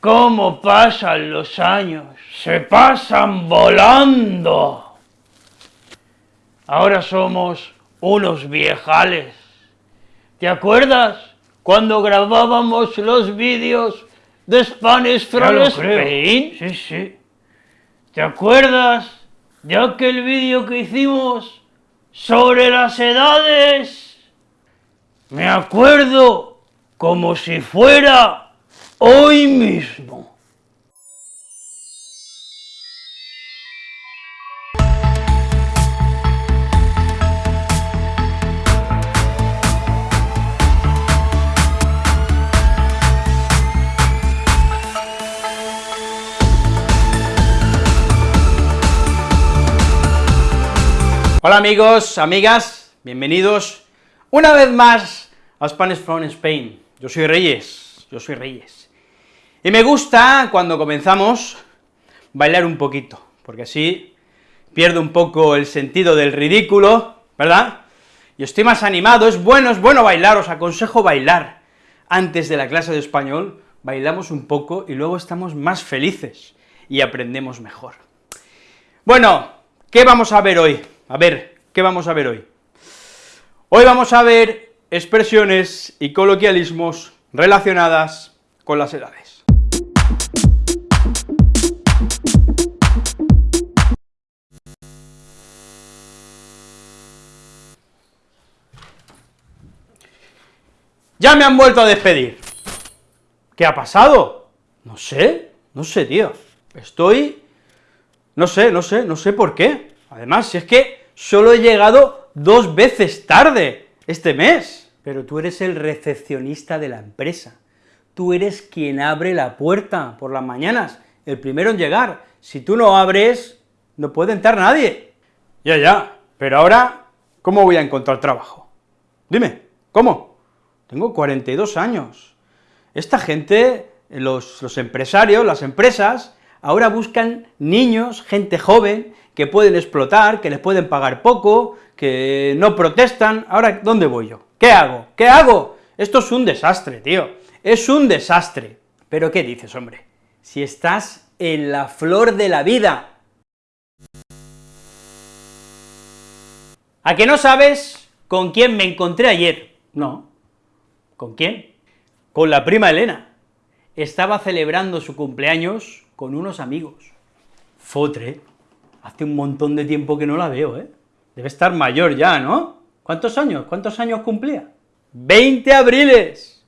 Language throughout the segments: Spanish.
¿Cómo pasan los años? Se pasan volando. Ahora somos unos viejales. ¿Te acuerdas cuando grabábamos los vídeos de Spanish from Spain? Sí, sí. ¿Te acuerdas de aquel vídeo que hicimos sobre las edades? Me acuerdo como si fuera hoy mismo. Hola amigos, amigas, bienvenidos una vez más a Spanish from Spain. Yo soy Reyes, yo soy Reyes. Y me gusta cuando comenzamos bailar un poquito, porque así pierdo un poco el sentido del ridículo, ¿verdad? Y estoy más animado, es bueno, es bueno bailar, os aconsejo bailar. Antes de la clase de español, bailamos un poco y luego estamos más felices y aprendemos mejor. Bueno, ¿qué vamos a ver hoy? A ver, ¿qué vamos a ver hoy? Hoy vamos a ver expresiones y coloquialismos relacionadas con las edades. Ya me han vuelto a despedir. ¿Qué ha pasado? No sé, no sé, tío. Estoy... no sé, no sé, no sé por qué. Además, si es que solo he llegado dos veces tarde este mes. Pero tú eres el recepcionista de la empresa, tú eres quien abre la puerta por las mañanas, el primero en llegar. Si tú no abres, no puede entrar nadie. Ya, ya, pero ahora, ¿cómo voy a encontrar trabajo? Dime, ¿cómo? Tengo 42 años. Esta gente, los, empresarios, las empresas, ahora buscan niños, gente joven, que pueden explotar, que les pueden pagar poco, que no protestan, ahora, ¿dónde voy yo? ¿Qué hago? ¿Qué hago? Esto es un desastre, tío, es un desastre. Pero ¿qué dices, hombre? Si estás en la flor de la vida. ¿A que no sabes con quién me encontré ayer? No. ¿Con quién? Con la prima Elena. Estaba celebrando su cumpleaños con unos amigos. Fotre, hace un montón de tiempo que no la veo, ¿eh? Debe estar mayor ya, ¿no? ¿Cuántos años? ¿Cuántos años cumplía? ¡20 abriles!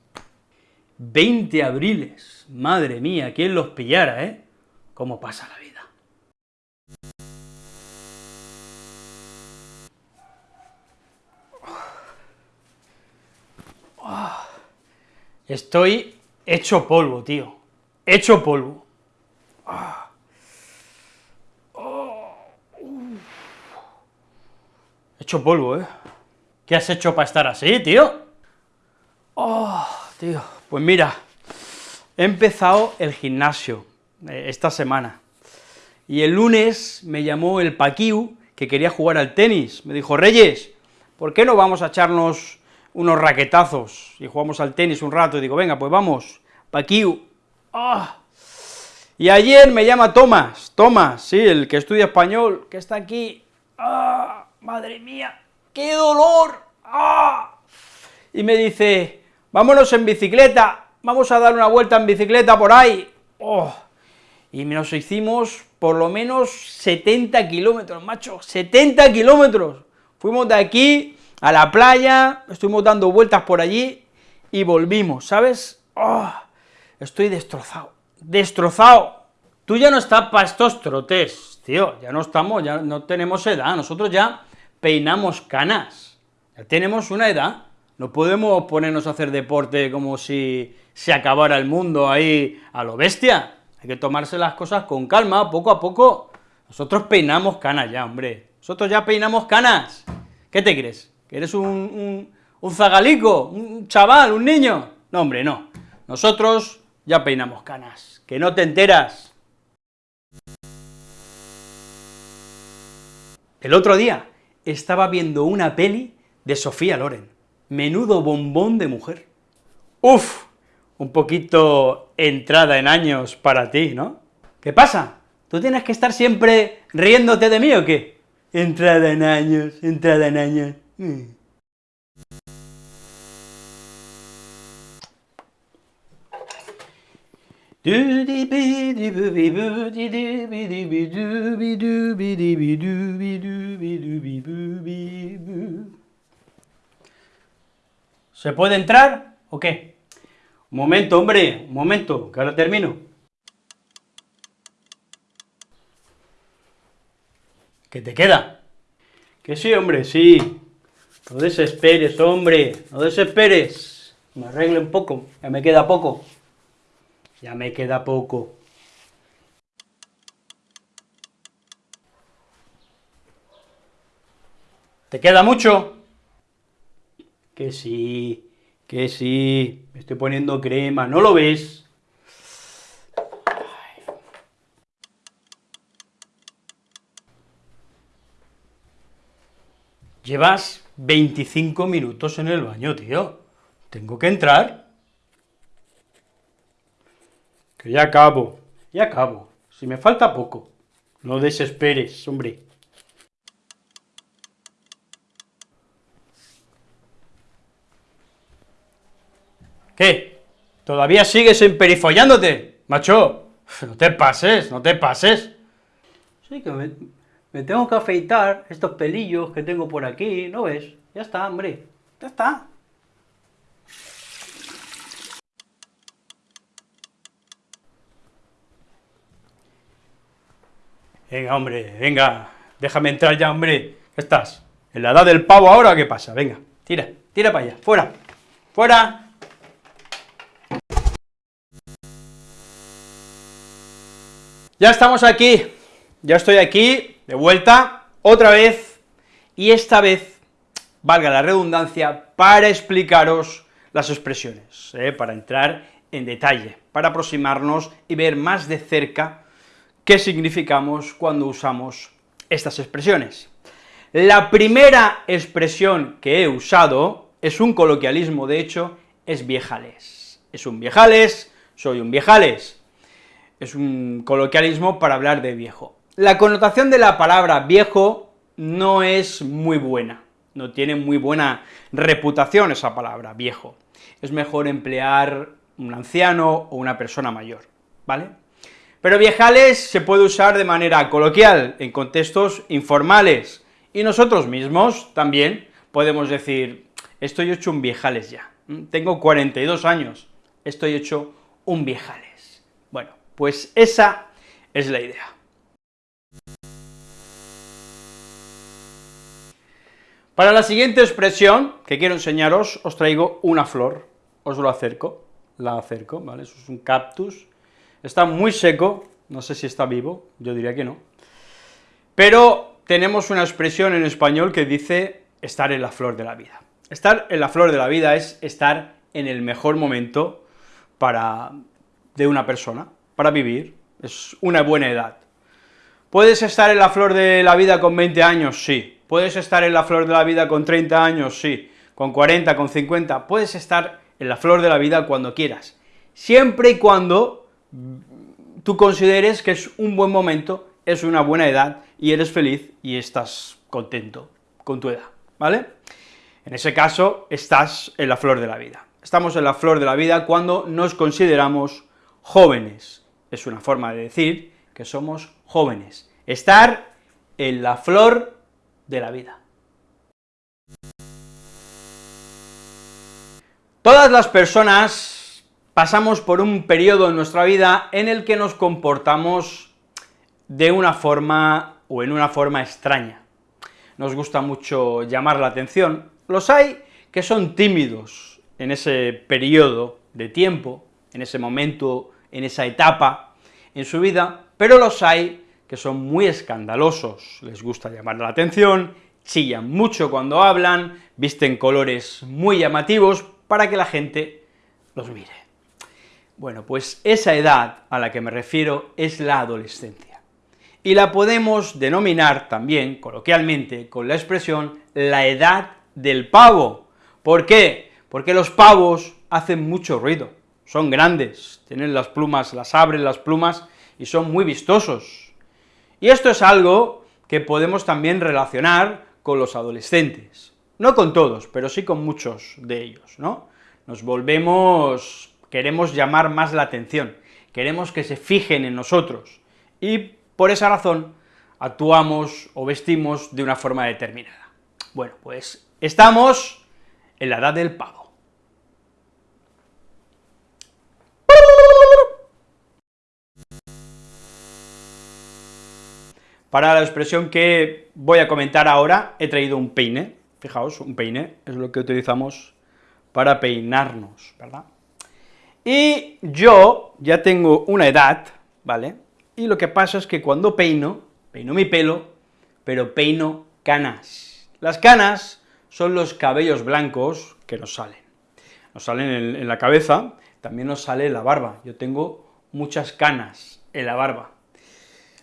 20 abriles, madre mía, ¿quién los pillara, eh? ¿Cómo pasa la vida? Estoy hecho polvo, tío, hecho polvo. Hecho polvo, ¿eh? ¿Qué has hecho para estar así, tío? Oh, tío, pues mira, he empezado el gimnasio eh, esta semana, y el lunes me llamó el Paquiu, que quería jugar al tenis, me dijo, Reyes, ¿por qué no vamos a echarnos unos raquetazos y jugamos al tenis un rato? Y digo, venga, pues vamos, Paquiu. Ah. Y ayer me llama Tomás, Tomás, sí, el que estudia español, que está aquí, ¡ah! ¡Madre mía! ¡Qué dolor! ¡Ah! Y me dice, vámonos en bicicleta, vamos a dar una vuelta en bicicleta por ahí. ¡Oh! Y nos hicimos por lo menos 70 kilómetros, macho, 70 kilómetros. Fuimos de aquí a la playa, estuvimos dando vueltas por allí y volvimos, ¿sabes? ¡Oh! Estoy destrozado, destrozado. Tú ya no estás para estos trotes, tío, ya no estamos, ya no tenemos edad, nosotros ya peinamos canas, ya tenemos una edad, no podemos ponernos a hacer deporte como si se acabara el mundo ahí a lo bestia, hay que tomarse las cosas con calma, poco a poco, nosotros peinamos canas ya, hombre, nosotros ya peinamos canas, ¿qué te crees? ¿Que eres un, un, un zagalico, un chaval, un niño? No, hombre, no, nosotros ya peinamos canas, que no te enteras. El otro día estaba viendo una peli de Sofía Loren, menudo bombón de mujer. Uf, un poquito entrada en años para ti, ¿no? ¿Qué pasa? ¿Tú tienes que estar siempre riéndote de mí o qué? Entrada en años, entrada en años. Mm. ¿Se puede entrar o qué? Un momento, hombre, un momento, que ahora termino. ¿Qué te queda? Que sí, hombre, sí. No desesperes, hombre, no desesperes. Me arregle un poco, ya me queda poco. Ya me queda poco. ¿Te queda mucho? Que sí, que sí, me estoy poniendo crema, ¿no lo ves? Llevas 25 minutos en el baño, tío. Tengo que entrar. Que ya acabo, ya acabo. Si me falta poco. No desesperes, hombre. ¿Qué? ¿Todavía sigues emperifollándote? Macho, no te pases, no te pases. Sí, que me, me tengo que afeitar estos pelillos que tengo por aquí, ¿no ves? Ya está, hombre, ya está. Venga, hombre, venga, déjame entrar ya, hombre. ¿Qué estás? ¿En la edad del pavo ahora qué pasa? Venga, tira, tira para allá, fuera, fuera. Ya estamos aquí, ya estoy aquí, de vuelta, otra vez, y esta vez, valga la redundancia, para explicaros las expresiones, ¿eh? para entrar en detalle, para aproximarnos y ver más de cerca qué significamos cuando usamos estas expresiones. La primera expresión que he usado es un coloquialismo, de hecho, es viejales. Es un viejales, soy un viejales, es un coloquialismo para hablar de viejo. La connotación de la palabra viejo no es muy buena, no tiene muy buena reputación esa palabra, viejo. Es mejor emplear un anciano o una persona mayor, ¿vale? Pero viejales se puede usar de manera coloquial, en contextos informales, y nosotros mismos también podemos decir, estoy hecho un viejales ya, tengo 42 años, estoy hecho un viejales. Bueno, pues esa es la idea. Para la siguiente expresión que quiero enseñaros, os traigo una flor, os lo acerco, la acerco, ¿vale? Eso es un cactus, está muy seco, no sé si está vivo, yo diría que no, pero tenemos una expresión en español que dice estar en la flor de la vida. Estar en la flor de la vida es estar en el mejor momento para, de una persona, para vivir, es una buena edad. ¿Puedes estar en la flor de la vida con 20 años? Sí. ¿Puedes estar en la flor de la vida con 30 años? Sí. ¿Con 40, con 50? Puedes estar en la flor de la vida cuando quieras, siempre y cuando tú consideres que es un buen momento, es una buena edad, y eres feliz y estás contento con tu edad, ¿vale? En ese caso, estás en la flor de la vida. Estamos en la flor de la vida cuando nos consideramos jóvenes, es una forma de decir que somos jóvenes, estar en la flor de la vida. Todas las personas pasamos por un periodo en nuestra vida en el que nos comportamos de una forma o en una forma extraña. Nos gusta mucho llamar la atención, los hay que son tímidos en ese periodo de tiempo, en ese momento en esa etapa en su vida, pero los hay que son muy escandalosos, les gusta llamar la atención, chillan mucho cuando hablan, visten colores muy llamativos para que la gente los mire. Bueno, pues esa edad a la que me refiero es la adolescencia, y la podemos denominar también, coloquialmente, con la expresión la edad del pavo. ¿Por qué? Porque los pavos hacen mucho ruido, son grandes, tienen las plumas, las abren las plumas y son muy vistosos. Y esto es algo que podemos también relacionar con los adolescentes, no con todos, pero sí con muchos de ellos, ¿no? Nos volvemos, queremos llamar más la atención, queremos que se fijen en nosotros, y por esa razón actuamos o vestimos de una forma determinada. Bueno, pues estamos en la edad del pavo. Para la expresión que voy a comentar ahora, he traído un peine, fijaos, un peine es lo que utilizamos para peinarnos, ¿verdad? Y yo ya tengo una edad, ¿vale?, y lo que pasa es que cuando peino, peino mi pelo, pero peino canas. Las canas son los cabellos blancos que nos salen. Nos salen en, la cabeza, también nos sale la barba. Yo tengo muchas canas en la barba.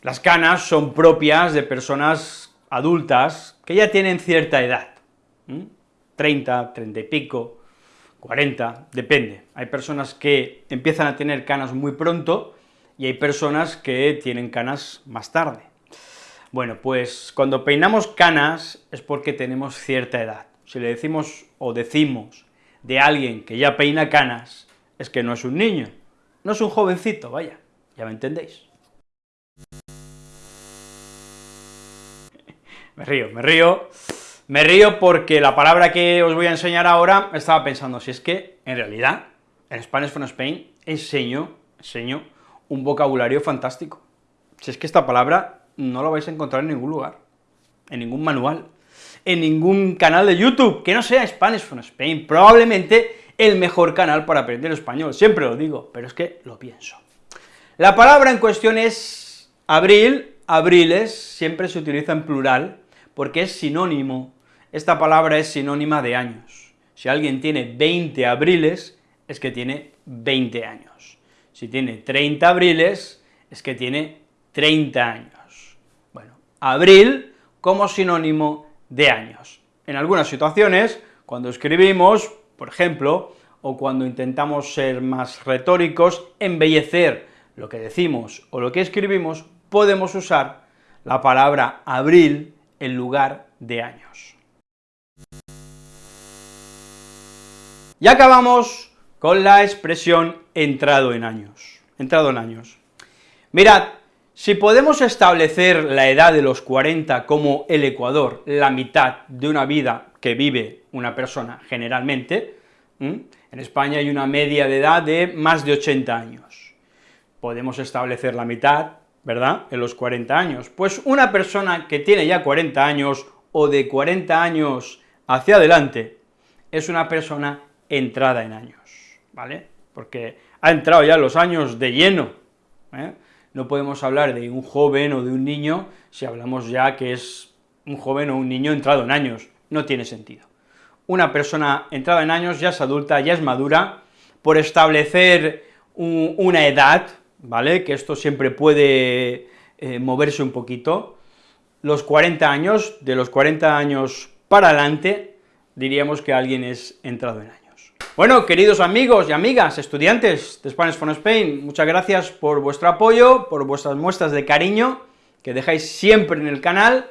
Las canas son propias de personas adultas que ya tienen cierta edad, 30, 30 y pico, 40, depende. Hay personas que empiezan a tener canas muy pronto y hay personas que tienen canas más tarde. Bueno, pues cuando peinamos canas es porque tenemos cierta edad. Si le decimos o decimos de alguien que ya peina canas, es que no es un niño, no es un jovencito, vaya, ya me entendéis. Me río, me río, me río porque la palabra que os voy a enseñar ahora, estaba pensando, si es que, en realidad, en Spanish from Spain enseño, enseño un vocabulario fantástico. Si es que esta palabra no la vais a encontrar en ningún lugar, en ningún manual, en ningún canal de YouTube, que no sea Spanish from Spain, probablemente el mejor canal para aprender español, siempre lo digo, pero es que lo pienso. La palabra en cuestión es abril, abriles, siempre se utiliza en plural, porque es sinónimo, esta palabra es sinónima de años. Si alguien tiene 20 abriles, es que tiene 20 años. Si tiene 30 abriles, es que tiene 30 años. Bueno, abril como sinónimo de años. En algunas situaciones, cuando escribimos, por ejemplo, o cuando intentamos ser más retóricos, embellecer lo que decimos o lo que escribimos, podemos usar la palabra abril en lugar de años. Y acabamos con la expresión entrado en años, entrado en años. Mirad, si podemos establecer la edad de los 40 como el Ecuador, la mitad de una vida que vive una persona generalmente, en España hay una media de edad de más de 80 años. Podemos establecer la mitad ¿verdad?, en los 40 años. Pues una persona que tiene ya 40 años, o de 40 años hacia adelante, es una persona entrada en años, ¿vale?, porque ha entrado ya los años de lleno, ¿eh? no podemos hablar de un joven o de un niño si hablamos ya que es un joven o un niño entrado en años, no tiene sentido. Una persona entrada en años ya es adulta, ya es madura, por establecer una edad, ¿vale?, que esto siempre puede eh, moverse un poquito, los 40 años, de los 40 años para adelante, diríamos que alguien es entrado en años. Bueno, queridos amigos y amigas, estudiantes de Spanish for Spain, muchas gracias por vuestro apoyo, por vuestras muestras de cariño que dejáis siempre en el canal,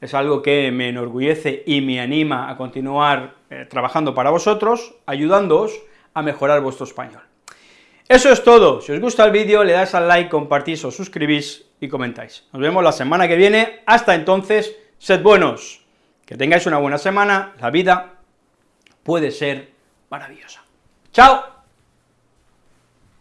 es algo que me enorgullece y me anima a continuar eh, trabajando para vosotros, ayudándoos a mejorar vuestro español. Eso es todo, si os gusta el vídeo le dais al like, compartís, os suscribís y comentáis. Nos vemos la semana que viene, hasta entonces, sed buenos, que tengáis una buena semana, la vida puede ser maravillosa. ¡Chao!